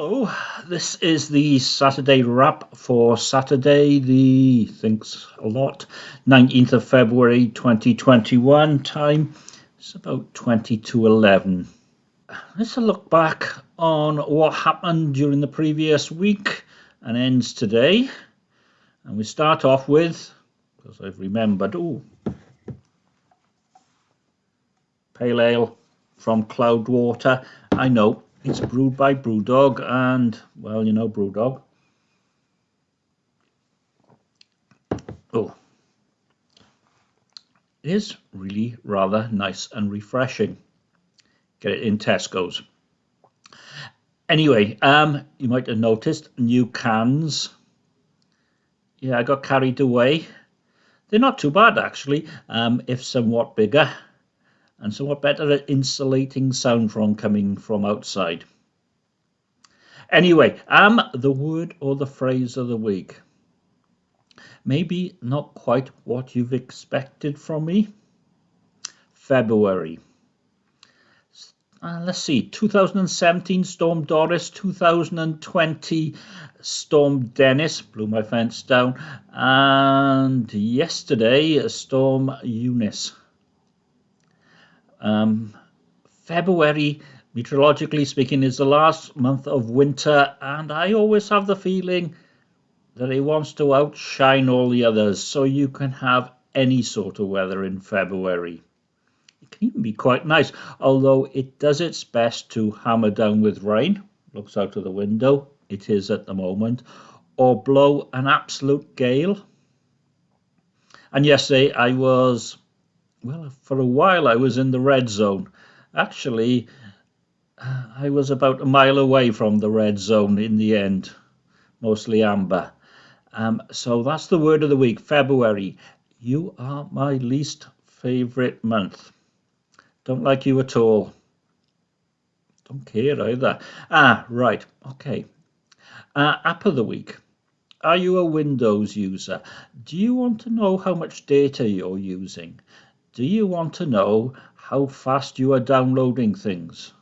Hello, this is the Saturday wrap for Saturday, the thinks a lot, 19th of February 2021. Time it's about 20 to 11. Let's look back on what happened during the previous week and ends today. And we start off with, because I've remembered, oh, pale ale from Cloudwater. I know it's brewed by Brewdog, and well, you know Brewdog. Oh, it is really rather nice and refreshing. Get it in Tesco's. Anyway, um, you might have noticed new cans. Yeah, I got carried away. They're not too bad actually, um, if somewhat bigger and somewhat better at insulating sound from coming from outside. Anyway, am the word or the phrase of the week. Maybe not quite what you've expected from me. February. Uh, let's see, 2017 Storm Doris, 2020 Storm Dennis, blew my fence down, and yesterday Storm Eunice. Um, February, meteorologically speaking, is the last month of winter, and I always have the feeling that it wants to outshine all the others, so you can have any sort of weather in February. It can even be quite nice, although it does its best to hammer down with rain. Looks out of the window, it is at the moment, or blow an absolute gale. And yesterday I was well, for a while I was in the red zone. Actually, uh, I was about a mile away from the red zone in the end, mostly amber. Um, so that's the word of the week, February. You are my least favourite month. Don't like you at all. Don't care either. Ah, right. Okay. Uh, app of the week. Are you a Windows user? Do you want to know how much data you're using? Do you want to know how fast you are downloading things?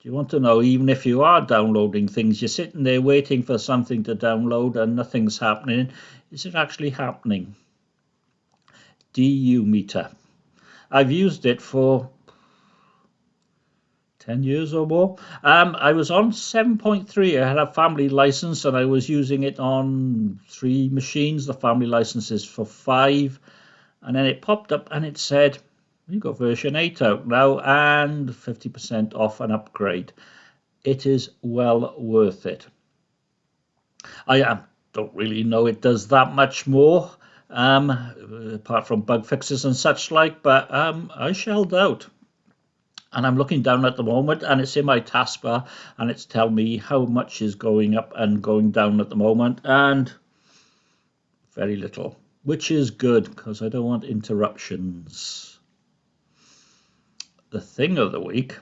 Do you want to know, even if you are downloading things, you're sitting there waiting for something to download and nothing's happening. Is it actually happening? DU meter. I've used it for 10 years or more. Um, I was on 7.3. I had a family license and I was using it on three machines. The family license is for five and then it popped up and it said you've got version 8 out now and 50% off an upgrade. It is well worth it. I don't really know it does that much more um, apart from bug fixes and such like but um, i shelled out. And I'm looking down at the moment and it's in my taskbar and it's telling me how much is going up and going down at the moment and very little which is good because I don't want interruptions. The thing of the week,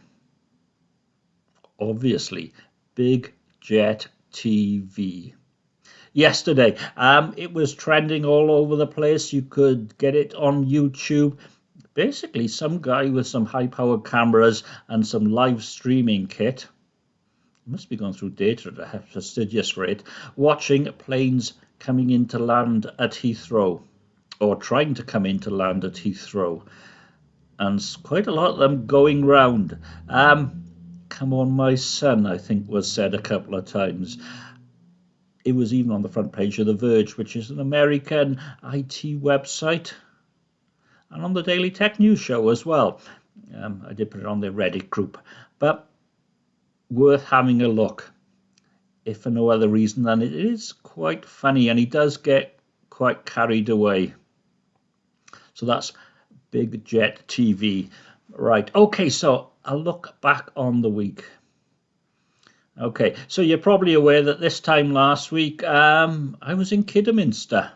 obviously, Big Jet TV. Yesterday, um, it was trending all over the place. You could get it on YouTube. Basically, some guy with some high-powered cameras and some live streaming kit must be going through data to have fastidious rate, watching planes coming into land at Heathrow or trying to come into land at Heathrow. And quite a lot of them going round. Um, come on, my son, I think was said a couple of times. It was even on the front page of The Verge, which is an American IT website, and on the Daily Tech News Show as well. Um, I did put it on the Reddit group, but worth having a look if for no other reason than it is quite funny and he does get quite carried away. So that's Big Jet TV. Right, okay, so I'll look back on the week. Okay, so you're probably aware that this time last week um, I was in Kidderminster.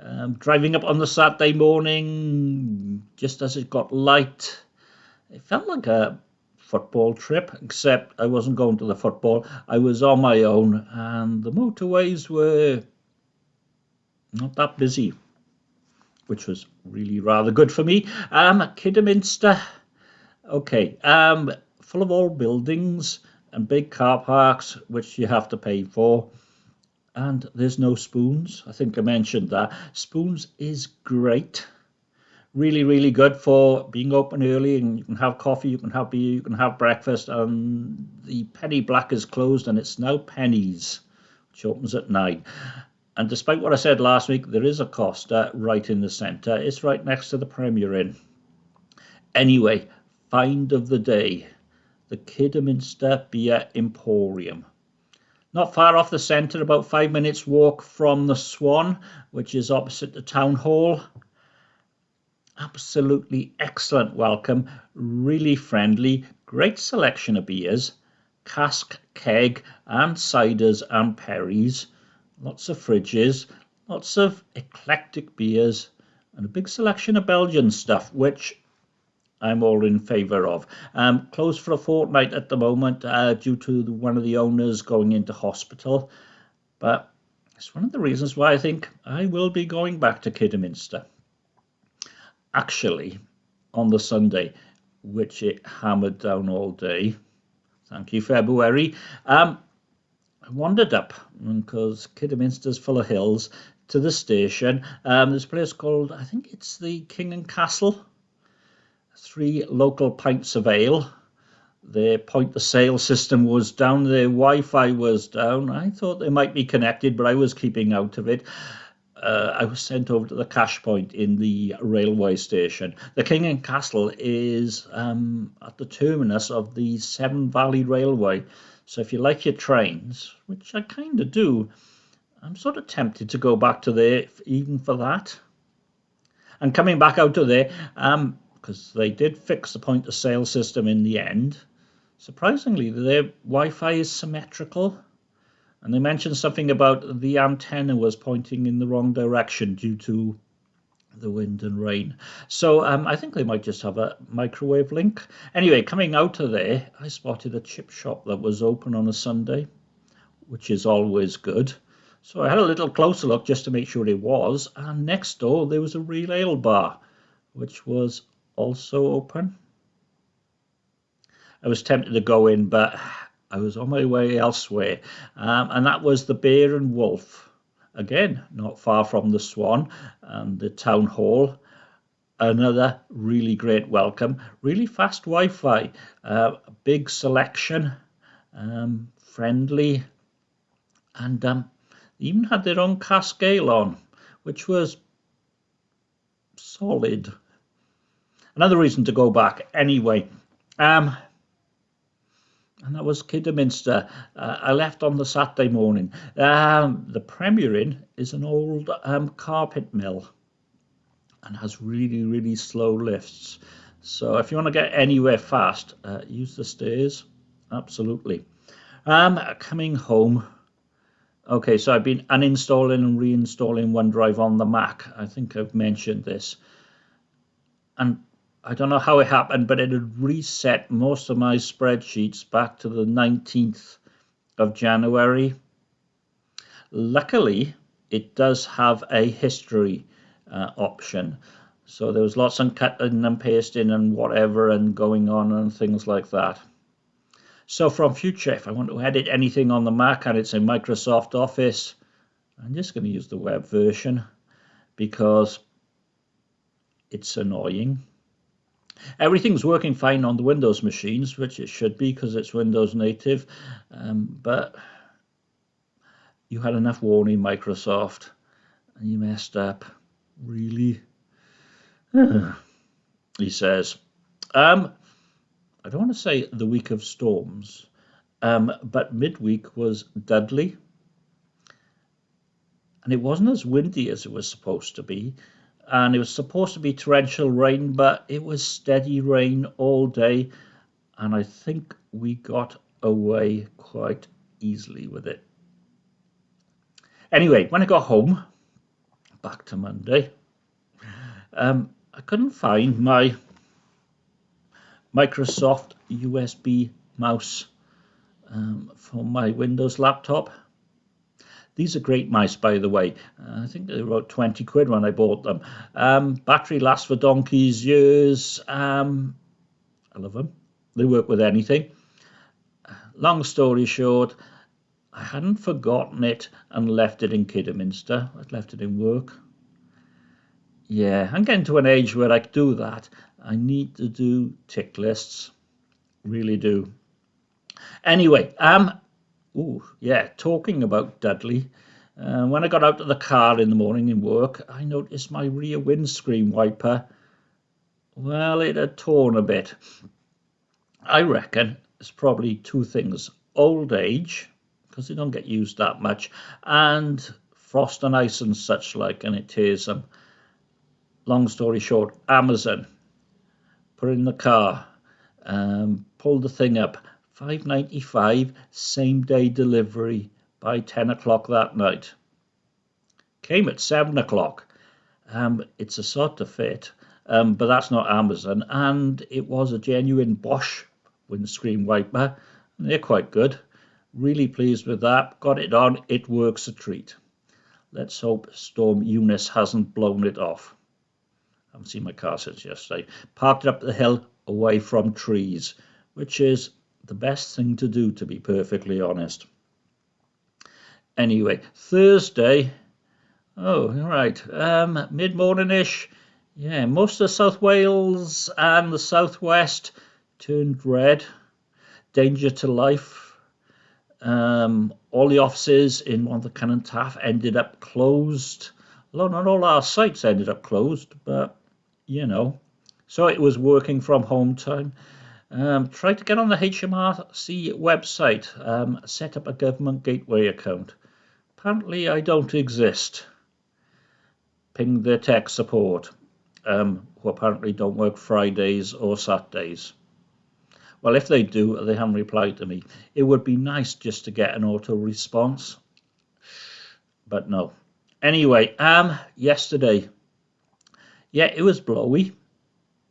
Um, driving up on the Saturday morning, just as it got light. It felt like a football trip, except I wasn't going to the football. I was on my own, and the motorways were not that busy, which was really rather good for me. Um, Kidderminster, okay, um, full of old buildings, and big car parks, which you have to pay for. And there's no spoons. I think I mentioned that. Spoons is great. Really, really good for being open early and you can have coffee, you can have beer, you can have breakfast. And the Penny Black is closed and it's now Pennies, which opens at nine. And despite what I said last week, there is a Costa uh, right in the centre. It's right next to the Premier Inn. Anyway, find of the day the Kidderminster Beer Emporium. Not far off the centre, about five minutes walk from the Swan, which is opposite the town hall. Absolutely excellent welcome, really friendly, great selection of beers, cask, keg, and ciders and perries, lots of fridges, lots of eclectic beers, and a big selection of Belgian stuff, which I'm all in favour of. Um, closed for a fortnight at the moment uh, due to the, one of the owners going into hospital. But it's one of the reasons why I think I will be going back to Kidderminster. Actually, on the Sunday, which it hammered down all day. Thank you, February. Um, I wandered up because Kidderminster's full of hills to the station. Um, there's a place called, I think it's the King and Castle three local pints of ale. Their point of sale system was down, their Wi Fi was down. I thought they might be connected, but I was keeping out of it. Uh, I was sent over to the cash point in the railway station. The King and Castle is um, at the terminus of the Severn Valley Railway. So if you like your trains, which I kind of do, I'm sort of tempted to go back to there even for that. And coming back out of there, um, because they did fix the point of sale system in the end. Surprisingly, their Wi Fi is symmetrical. And they mentioned something about the antenna was pointing in the wrong direction due to the wind and rain. So um, I think they might just have a microwave link. Anyway, coming out of there, I spotted a chip shop that was open on a Sunday, which is always good. So I had a little closer look just to make sure it was. And next door, there was a real ale bar, which was also open. I was tempted to go in, but I was on my way elsewhere, um, and that was the Bear and Wolf. Again, not far from the Swan and the Town Hall. Another really great welcome. Really fast Wi Fi, uh, big selection, um, friendly, and um, even had their own cask ale on, which was solid another reason to go back anyway. Um, and that was Kidderminster. Uh, I left on the Saturday morning. Um, the Premier Inn is an old um, carpet mill and has really, really slow lifts. So if you want to get anywhere fast, uh, use the stairs. Absolutely. Um, coming home. Okay, so I've been uninstalling and reinstalling OneDrive on the Mac. I think I've mentioned this. And I don't know how it happened, but it had reset most of my spreadsheets back to the 19th of January. Luckily, it does have a history uh, option. So there was lots of cutting and pasting and whatever and going on and things like that. So from future, if I want to edit anything on the Mac and it's in Microsoft Office, I'm just going to use the web version because it's annoying. Everything's working fine on the Windows machines, which it should be because it's Windows native. Um, but you had enough warning, Microsoft, and you messed up. Really? he says. Um, I don't want to say the week of storms, um, but midweek was deadly. And it wasn't as windy as it was supposed to be and it was supposed to be torrential rain, but it was steady rain all day, and I think we got away quite easily with it. Anyway, when I got home, back to Monday, um, I couldn't find my Microsoft USB mouse um, for my Windows laptop. These are great mice, by the way. Uh, I think they were about 20 quid when I bought them. Um, battery lasts for donkey's years. Um, I love them. They work with anything. long story short, I hadn't forgotten it and left it in Kidderminster. I'd left it in work. Yeah, I'm getting to an age where I do that. I need to do tick lists. Really do. Anyway, um, ooh, yeah, talking about Dudley. Uh, when I got out of the car in the morning in work, I noticed my rear windscreen wiper. Well, it had torn a bit. I reckon it's probably two things. Old age, because they don't get used that much, and frost and ice and such like, and it tears them. Long story short, Amazon, put in the car, um, pulled the thing up, 5.95, same day delivery by 10 o'clock that night. Came at 7 o'clock. Um, it's a sort of fit, um, but that's not Amazon, and it was a genuine Bosch windscreen wiper. They're quite good. Really pleased with that. Got it on. It works a treat. Let's hope Storm Eunice hasn't blown it off. I haven't seen my car since yesterday. Parked up the hill away from trees, which is the best thing to do, to be perfectly honest. Anyway, Thursday. Oh, right. Um, Mid morning ish. Yeah, most of South Wales and the southwest turned red. Danger to life um, all the offices in one of the Cynon Taf ended up closed. Although not all our sites ended up closed, but you know. So it was working from home time. Um, tried to get on the HMRC website, um, set up a government gateway account. Apparently, I don't exist. Ping their tech support, um, who apparently don't work Fridays or Saturdays. Well, if they do, they haven't replied to me. It would be nice just to get an auto response, but no. Anyway, um, yesterday, yeah, it was blowy.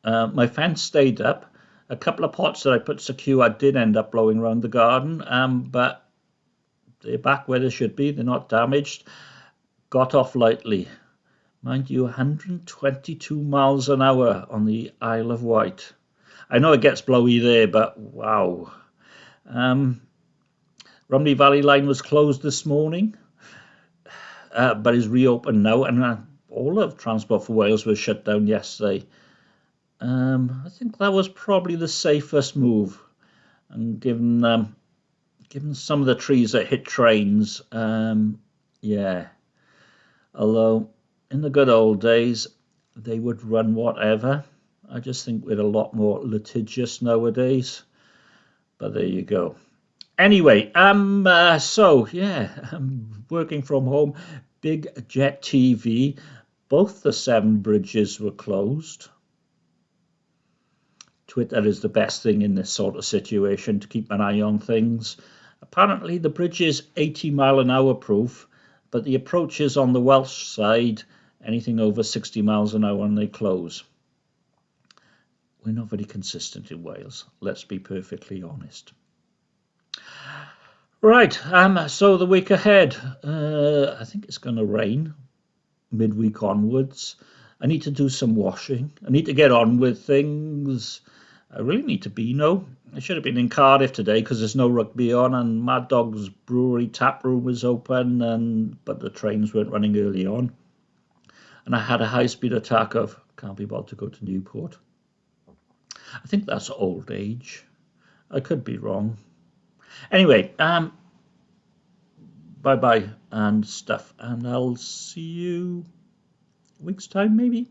Uh, my fence stayed up. A couple of pots that I put secure I did end up blowing around the garden, um, but they're back where they should be. They're not damaged. Got off lightly. Mind you, 122 miles an hour on the Isle of Wight. I know it gets blowy there, but wow. Um, Rhymney Valley line was closed this morning, uh, but is reopened now, and uh, all of Transport for Wales was shut down yesterday. Um, I think that was probably the safest move, and given um, given some of the trees that hit trains, um, yeah. Although in the good old days, they would run whatever. I just think we're a lot more litigious nowadays. But there you go. Anyway, um, uh, so yeah, I'm working from home. Big Jet TV. Both the Severn bridges were closed. Twitter is the best thing in this sort of situation to keep an eye on things. Apparently, the bridge is 80 mile an hour proof, but the approaches on the Welsh side anything over 60 miles an hour and they close we're not very consistent in Wales. Let's be perfectly honest. Right, um, so the week ahead, uh, I think it's going to rain midweek onwards. I need to do some washing. I need to get on with things. I really need to be no. I should have been in Cardiff today because there's no rugby on, and Mad Dog's Brewery tap room was open, and but the trains weren't running early on. And I had a high speed attack of can't be bothered to go to Newport. I think that's old age. I could be wrong. Anyway, um, bye bye and stuff, and I'll see you week's time maybe.